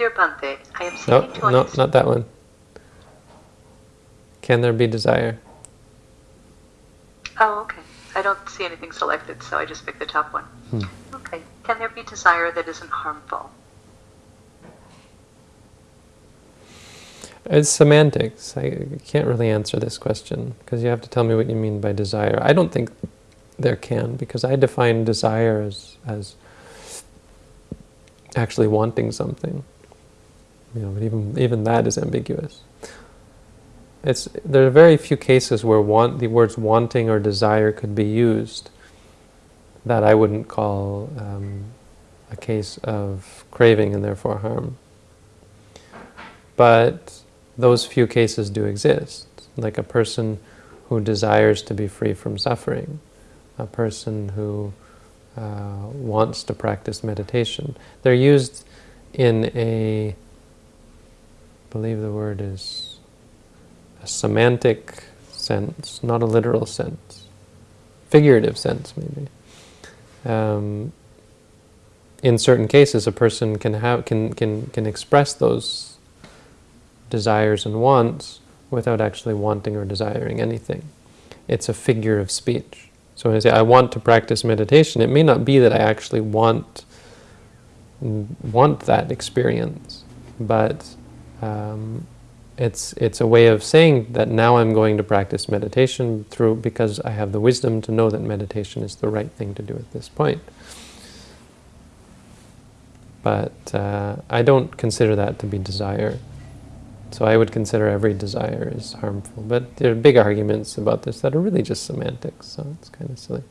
Dear Bhante, I am No, seeking to no, not that one. Can there be desire? Oh, okay. I don't see anything selected, so I just picked the top one. Hmm. Okay. Can there be desire that isn't harmful? It's semantics. I can't really answer this question because you have to tell me what you mean by desire. I don't think there can because I define desire as as actually wanting something. You know, but even even that is ambiguous. It's there are very few cases where want the words wanting or desire could be used that I wouldn't call um, a case of craving and therefore harm. But those few cases do exist, like a person who desires to be free from suffering, a person who uh, wants to practice meditation. They're used in a, believe the word is a semantic sense, not a literal sense, figurative sense maybe. Um, in certain cases, a person can have can can can express those desires and wants without actually wanting or desiring anything. It's a figure of speech. So when I say I want to practice meditation, it may not be that I actually want want that experience, but um, it's it's a way of saying that now I'm going to practice meditation through because I have the wisdom to know that meditation is the right thing to do at this point. But uh, I don't consider that to be desire. So I would consider every desire is harmful. But there are big arguments about this that are really just semantics, so it's kind of silly.